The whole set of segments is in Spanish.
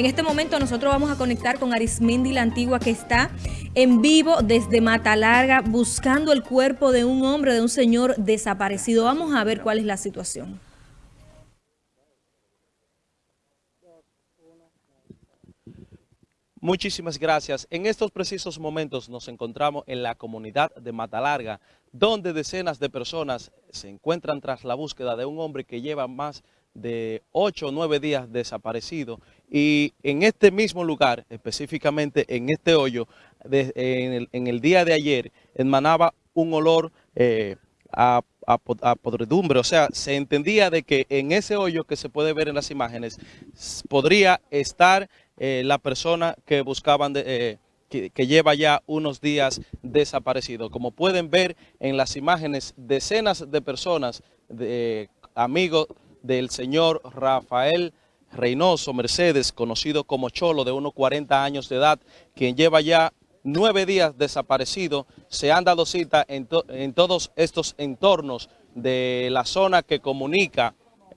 En este momento nosotros vamos a conectar con Arismendi la Antigua que está en vivo desde Mata Larga buscando el cuerpo de un hombre, de un señor desaparecido. Vamos a ver cuál es la situación. Muchísimas gracias. En estos precisos momentos nos encontramos en la comunidad de Matalarga, donde decenas de personas se encuentran tras la búsqueda de un hombre que lleva más de ocho o nueve días desaparecido y en este mismo lugar, específicamente en este hoyo, en, el, día de ayer, emanaba un olor eh, a, podredumbre, o sea, se entendía de que en ese hoyo que se puede ver en las imágenes, podría estar eh, la persona que buscaban, eh, que, lleva ya unos días desaparecido. Como pueden ver en las imágenes, decenas de personas, de, amigos del señor Rafael Reynoso Mercedes, conocido como Cholo, de unos 40 años de edad, quien lleva ya nueve días desaparecido, se han dado cita en, todos estos entornos de la zona que comunica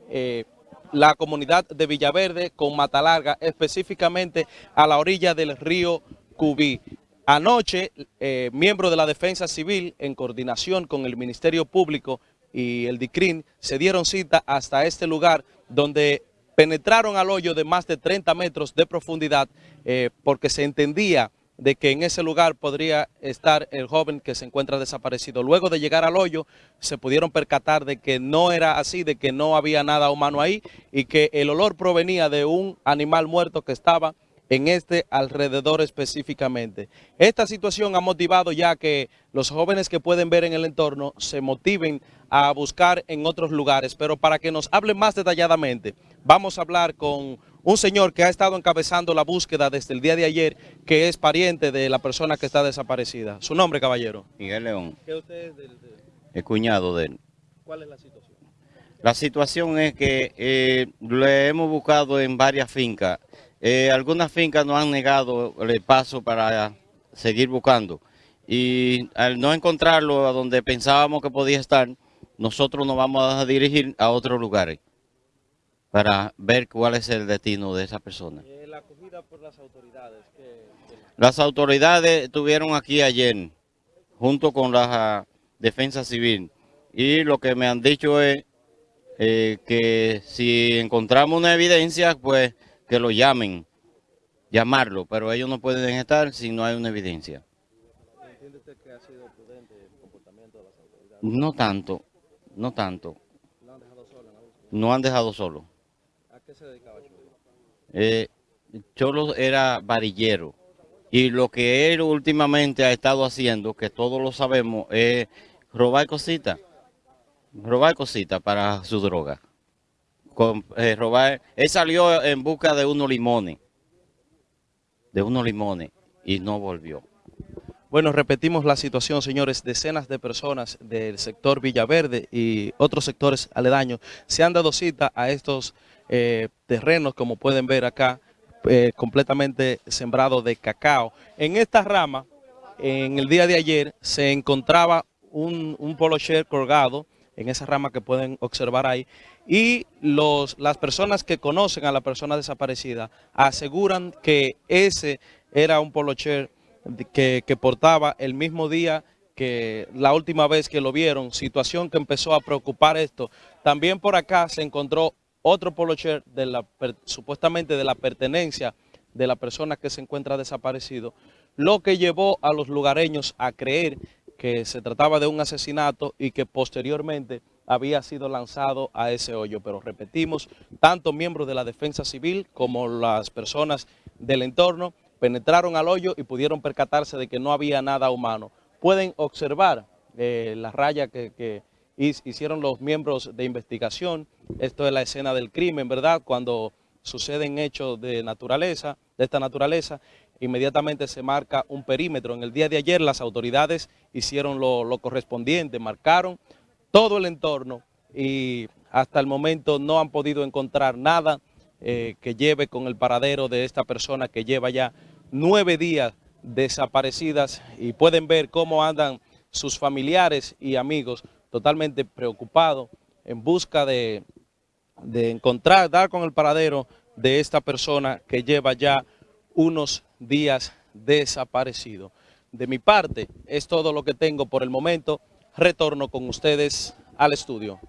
eh, la comunidad de Villaverde con Matalarga, específicamente a la orilla del río Cubí. Anoche, eh, miembros de la Defensa Civil, en coordinación con el Ministerio Público y el DICRIN, se dieron cita hasta este lugar donde penetraron al hoyo de más de 30 metros de profundidad eh, porque se entendía de que en ese lugar podría estar el joven que se encuentra desaparecido. Luego de llegar al hoyo, se pudieron percatar de que no era así, de que no había nada humano ahí y que el olor provenía de un animal muerto que estaba en este alrededor específicamente. Esta situación ha motivado ya que los jóvenes que pueden ver en el entorno se motiven a buscar en otros lugares, pero para que nos hable más detalladamente, vamos a hablar con un señor que ha estado encabezando la búsqueda desde el día de ayer, que es pariente de la persona que está desaparecida. ¿Su nombre, caballero? Miguel León. ¿Qué usted es del, El cuñado de él. ¿Cuál es la situación? La situación es que eh, le hemos buscado en varias fincas. Eh, algunas fincas nos han negado el paso para seguir buscando. Y al no encontrarlo a donde pensábamos que podía estar, nosotros nos vamos a dirigir a otros lugares para ver cuál es el destino de esa persona. Eh, la acogida por las autoridades. Las autoridades estuvieron aquí ayer, junto con la defensa civil, y lo que me han dicho es eh, que si encontramos una evidencia, pues que lo llamen, llamarlo, pero ellos no pueden estar si no hay una evidencia. ¿Entiende usted que ha sido prudente el comportamiento de las autoridades? No tanto, no tanto. ¿No han dejado solo? No han dejado solo qué se dedicaba Cholo? Eh, Cholo era varillero. Y lo que él últimamente ha estado haciendo, que todos lo sabemos, es robar cositas. Robar cositas para su droga. Eh, robar, él salió en busca de unos limones. De unos limones. Y no volvió. Bueno, repetimos la situación, señores. Decenas de personas del sector Villaverde y otros sectores aledaños se han dado cita a estos eh, terrenos, como pueden ver acá, eh, completamente sembrados de cacao. En esta rama, en el día de ayer, se encontraba un, un polo colgado, en esa rama que pueden observar ahí, y los, las personas que conocen a la persona desaparecida aseguran que ese era un polo share que, portaba el mismo día que la última vez que lo vieron, situación que empezó a preocupar esto. También por acá se encontró otro polo share de la, supuestamente de la pertenencia de la persona que se encuentra desaparecido, lo que llevó a los lugareños a creer que se trataba de un asesinato y que posteriormente había sido lanzado a ese hoyo. Pero repetimos, tanto miembros de la defensa civil como las personas del entorno penetraron al hoyo y pudieron percatarse de que no había nada humano. Pueden observar eh, la raya que hicieron los miembros de investigación. Esto es la escena del crimen, ¿verdad? Cuando suceden hechos de naturaleza, de esta naturaleza, inmediatamente se marca un perímetro. En el día de ayer las autoridades hicieron lo, correspondiente, marcaron todo el entorno y hasta el momento no han podido encontrar nada eh, que lleve con el paradero de esta persona que lleva ya nueve días desaparecidas y pueden ver cómo andan sus familiares y amigos totalmente preocupado en busca de, encontrar, dar con el paradero de esta persona que lleva ya unos días desaparecido. De mi parte, es todo lo que tengo por el momento. Retorno con ustedes al estudio.